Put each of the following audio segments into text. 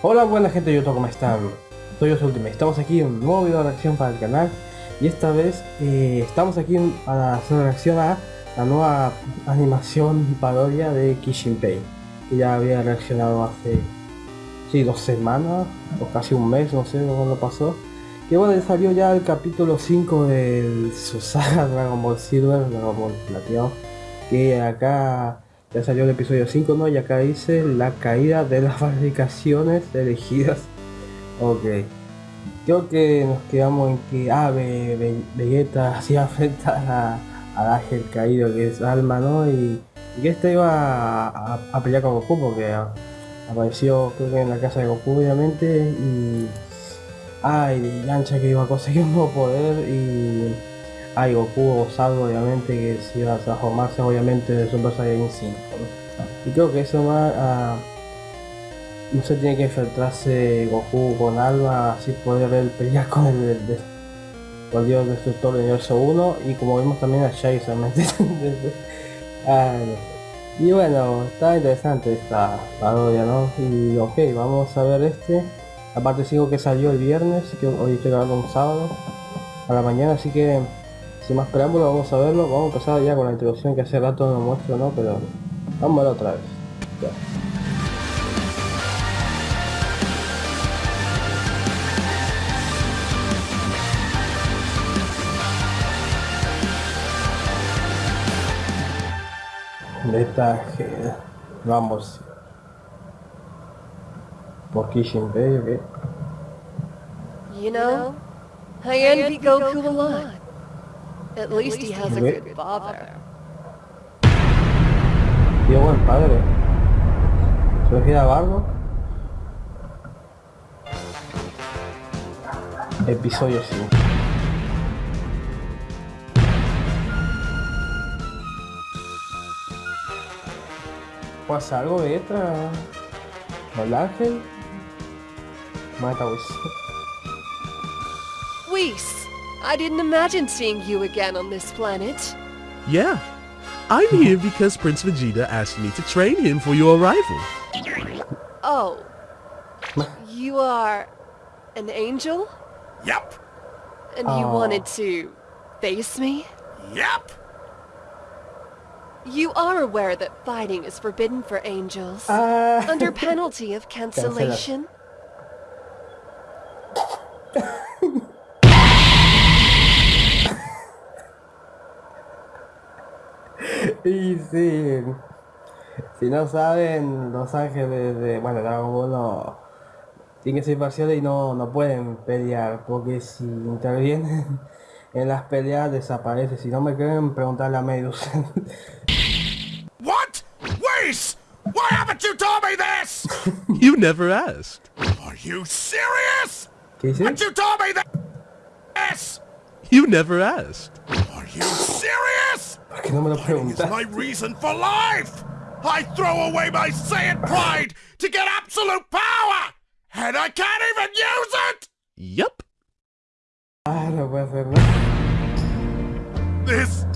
Hola buena gente de YouTube, ¿cómo están? Soy yo Ultimate, estamos aquí en un nuevo video de reacción para el canal. Y esta vez eh, estamos aquí para hacer reacción a la nueva animación parodia de Kishinpei que ya había reaccionado hace sí, dos semanas o casi un mes, no sé cuándo pasó. Que bueno, salió ya el capítulo 5 de su saga Dragon Ball Silver, Dragon Ball que acá ya salió el episodio 5, ¿no? Y acá dice la caída de las fabricaciones elegidas. Ok. Creo que nos quedamos en que ah, Vegeta hacía afecta al ángel caído que es Alma, ¿no? Y, que este iba a, pelear con Goku porque apareció creo que en la casa de Goku obviamente y... Ay, Yancha que iba a conseguir un nuevo poder y hay Goku o Salvo obviamente que si va a transformarse obviamente de Super Saiyan 5 y creo que eso va a no se tiene que infiltrarse Goku con Alba así poder ver pelear con el, con Dios Destructor del universo 1 y como vimos también a Shai solamente y bueno está interesante esta parodia no y ok vamos a ver este. Aparte sigo que salió el viernes que hoy estoy grabando un sábado a la mañana así que sin más preámbulos, vamos a verlo. Vamos a empezar ya con la introducción que hace rato no muestro, ¿no? Pero vamos a verlo otra vez. Ya. vamos por Kishin Bay, okay. You know, I envy Goku a lot. At least he has a good father. Tío, buen padre. ¿Se gira barro? Episodio 5. ¿Pasa algo de esta? ¿El ángel? Mata Whis. Whis. I didn't imagine seeing you again on this planet. Yeah. I'm here because Prince Vegeta asked me to train him for your arrival. Oh. You are... an angel? Yep. And you oh. wanted to... face me? Yep. You are aware that fighting is forbidden for angels. Uh... Under penalty of cancellation? Sí, si no saben, los ángeles de, bueno, Dragon Ball no, tienen que ser parciales y no, no pueden pelear, porque si intervienen en las peleas desaparece. Si no me creen, preguntarle a Medusa. What? Wait! Why haven't you told me this? you never asked. Are you serious? ¿Qué dice? Haven't you told me this? You never asked. Are you serious? Que no me lo preguntas. my reason for life. I throw away my Saiyan pride to get absolute power, and I can't even use it. Yep. Ah, no puede ser, ¿no? This,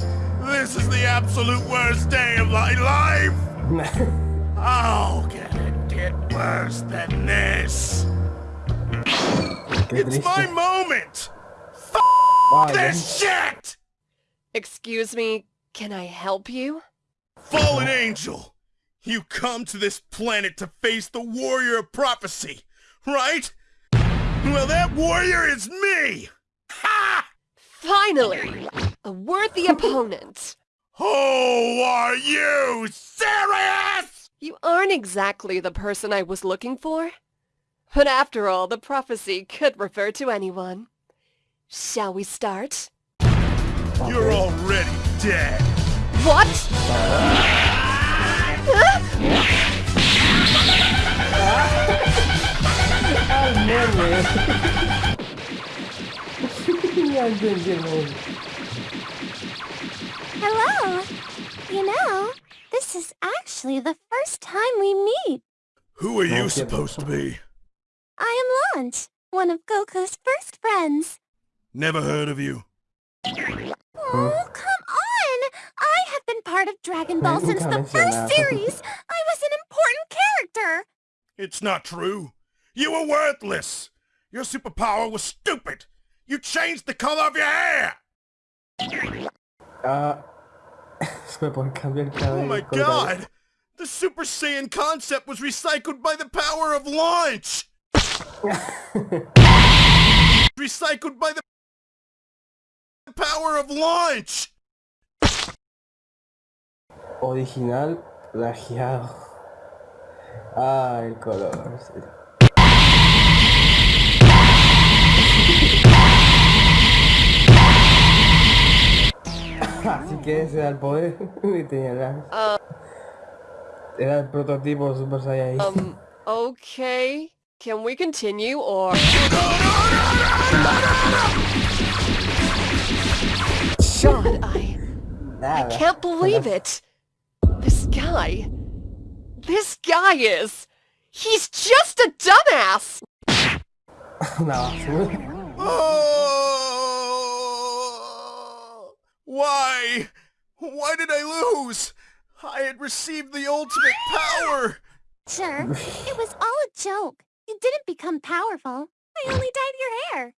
this is the absolute worst day of my life. How can it get worse than this? It's my moment. F this shit. Excuse me, can I help you? Fallen angel! You come to this planet to face the warrior of prophecy, right? Well, that warrior is me! Ha! Finally! A worthy opponent! Who are you? Serious? You aren't exactly the person I was looking for. But after all, the prophecy could refer to anyone. Shall we start? You're already dead. What? Hello. You know, this is actually the first time we meet. Who are you supposed to be? I am Launch, one of Goku's first friends. Never heard of you. Oh, come on! I have been part of Dragon Ball since the first series! I was an important character! It's not true. You were worthless! Your superpower was stupid! You changed the color of your hair! Ah, se me puede cambiar el cabello. Oh my con el cabello. god! The Super Saiyan concept was recycled by the power of launch! recycled by the power of launch! Original plagiado. Ah, el color. sí. Así que ese era el poder y tenía la... Era el prototipo Super Saiyan. Um, okay. Can we continue or... Nada. Can't believe it! This guy... This guy is... He's just a dumbass! no. Oh! Why? Why did I lose? I had received the ultimate power! Sure, it was all a joke. You didn't become powerful. I only dyed your hair.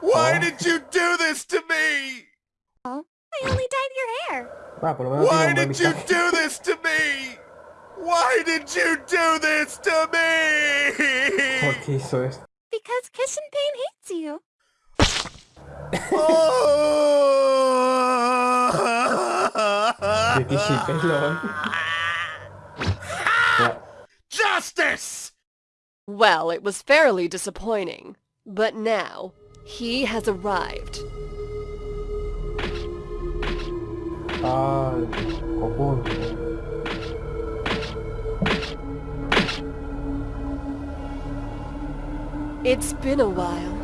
Why Oh. did you do this to me? I only dyed your hair. Por Why tiene un buen did you do this to me? Why did you do this to me? ¿Por qué hizo esto? Because Kishin Pain hates you. Oh! De Kishi pelón. Ya. Justice! Well, it was fairly disappointing. But now, he has arrived. Ah, el Goku. It's been a while.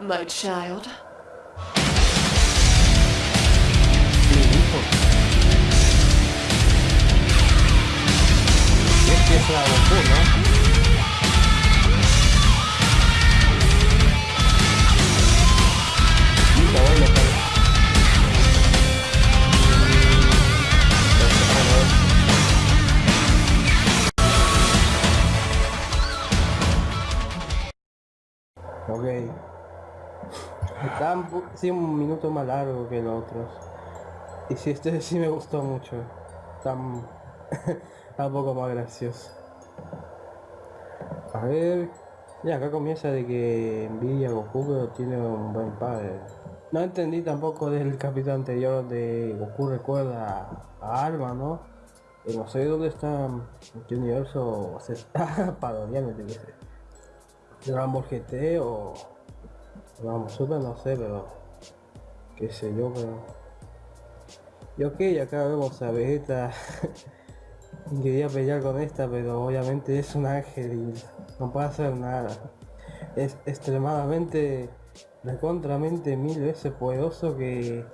My child. Mi hijo. Y es que es la Goku, ¿no? Ok. Está un, minuto más largo que los otros. Y sí, este sí me gustó mucho. Está, un poco más gracioso. A ver... Ya, acá comienza de que envidia Goku, pero tiene un buen padre. No entendí tampoco del capítulo anterior de Goku recuerda a Alma, ¿no? Y no sé dónde está, en qué universo se está parodiando. Dragon GT o Ball Super, no sé, pero qué sé yo, pero y ok, acá vemos a Vegeta quería pelear con esta, pero obviamente es un ángel no puede hacer nada. Es extremadamente, recontramente mil veces poderoso que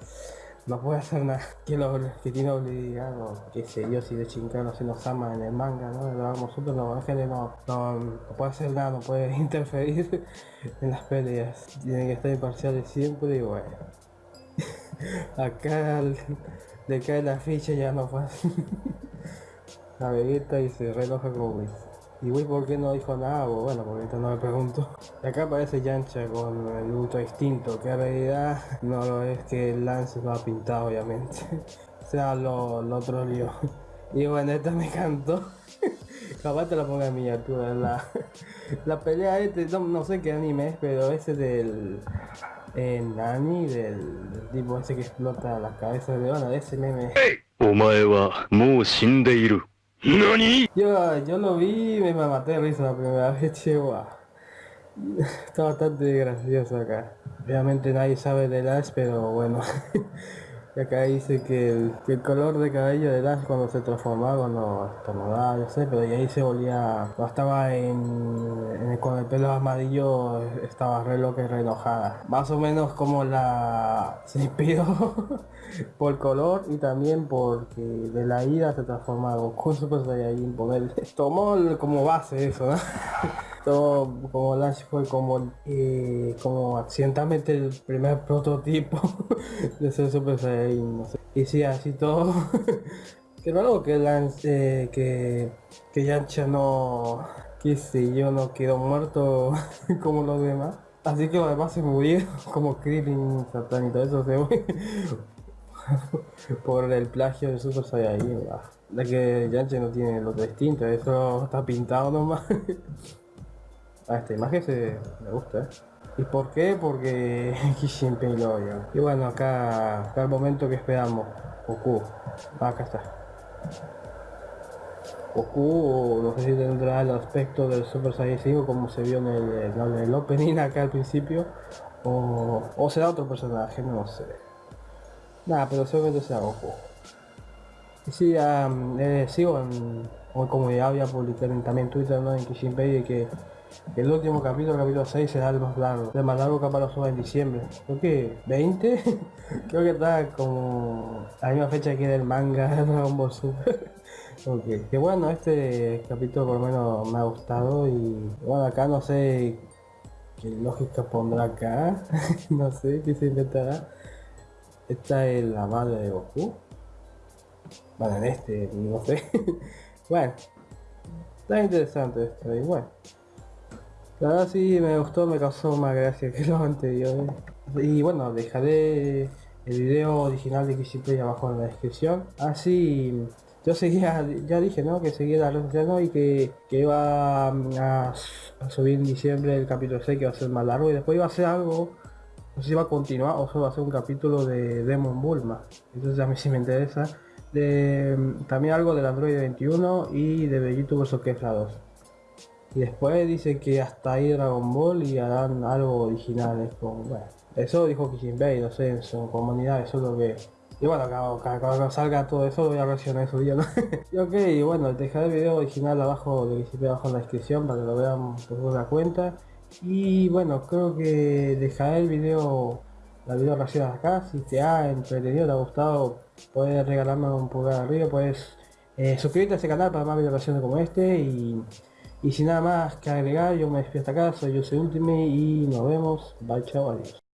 no puede hacer nada. Que, lo, que tiene obligado, qué sé yo, si de Chincano se nos ama en el manga, ¿no? Super, los ángeles no, no, no puede hacer nada, no puede interferir en las peleas. Tienen que estar imparciales siempre y bueno. Acá le, cae la ficha y ya no pasa. La Vegeta y se re enoja con Whis. ¿Y Whis por qué no dijo nada? Bueno, porque ahorita no me pregunto. Y acá aparece Yancha con el ultra instinto, que en realidad no lo es que el Lance lo ha pintado obviamente. o sea, lo, lo troleó. Y bueno, esta me encantó. Capaz te la ponga en miniatura. La, la pelea este, no, no sé qué anime es, pero ese del... Nani, del, tipo ese que explota las cabezas de de ese meme. ¡Nani! Yo, yo lo vi me maté de risa la primera vez, chihuahua. Está bastante gracioso acá. Obviamente nadie sabe de las pero bueno. y acá dice que el, que el color de cabello de Ash cuando se transformaba, cuando estornudaba, no sé, pero y ahí se volvía, cuando estaba en, en el- con el pelo amarillo, estaba re loca y re enojada. Más o menos como la... se inspiró por color y también porque de la ira se transforma en Goku Super Saiyajin ponerle. Tomó el- como base eso, ¿no? Como Lash fue como eh, como accidentalmente el primer prototipo de ser Super Saiyajin, no sé. Y sí, así todo Qué raro que Lance, eh, que, que Yancha no, qué sé yo, no quedó muerto como los demás. Así que los demás se murieron como Krillin, Satan y todo eso se fue por el plagio de Super Saiyajin. ah. La que Yancha no tiene lo distinto, eso está pintado nomás. Ah, esta imagen se me gusta, ¿eh? ¿Y por qué? Porque Kishinpei lo. Y bueno, acá, acá el momento que esperamos. Goku. Ah, acá está. Goku, no sé si tendrá el aspecto del Super Saiyan 5 como se vio en el, en el opening acá al principio. O, será otro personaje, no sé. Nada, pero seguramente será Goku. Y sí, am, eh, sigo en, como ya había publicado también en Twitter, ¿no? En Kishinpei, de que el último capítulo, capítulo 6, será el más largo. El más largo lo suba en diciembre. Creo que 20. Creo que está como la misma fecha que el manga de Dragon Ball Super. ok. Que bueno, este capítulo por lo menos me ha gustado y bueno, acá no sé qué lógica pondrá acá. no sé qué se inventará. Esta es la madre de Goku. Bueno, en este, no sé. bueno. Está interesante esto y bueno. La verdad sí me gustó, me causó más gracia que los anteriores. Y bueno, dejaré el video original de Kishiplay abajo en la descripción. Así, yo seguía, ya dije, ¿no? Que seguía la red social, ¿no? Y que, que iba a, subir en diciembre el capítulo 6 que va a ser más largo y después iba a hacer algo, no sé si va a continuar o solo va a ser un capítulo de Demon Bulma. Entonces a mí sí me interesa. De, también algo del Android 21 y de Vegito vs Kefla 2. Y después dice que hasta ahí Dragon Ball y harán algo originales con, bueno, eso dijo Kishinbei, no sé, en su comunidad, eso es lo que... Y bueno, cada- cuando salga todo eso voy a reaccionar ese día, ¿no? y ok, bueno, dejaré el video original abajo de Kishinbei abajo en la descripción para que lo vean por una cuenta. Y bueno, creo que dejaré el video, la video reacción acá, si te ha entretenido, te ha gustado, puedes regalarme un pulgar arriba, puedes eh, suscribirte a este canal para más videos como este y... Y sin nada más que agregar, yo me despido hasta acá, soy yo soy Ultimate y nos vemos. Bye, chao, adiós.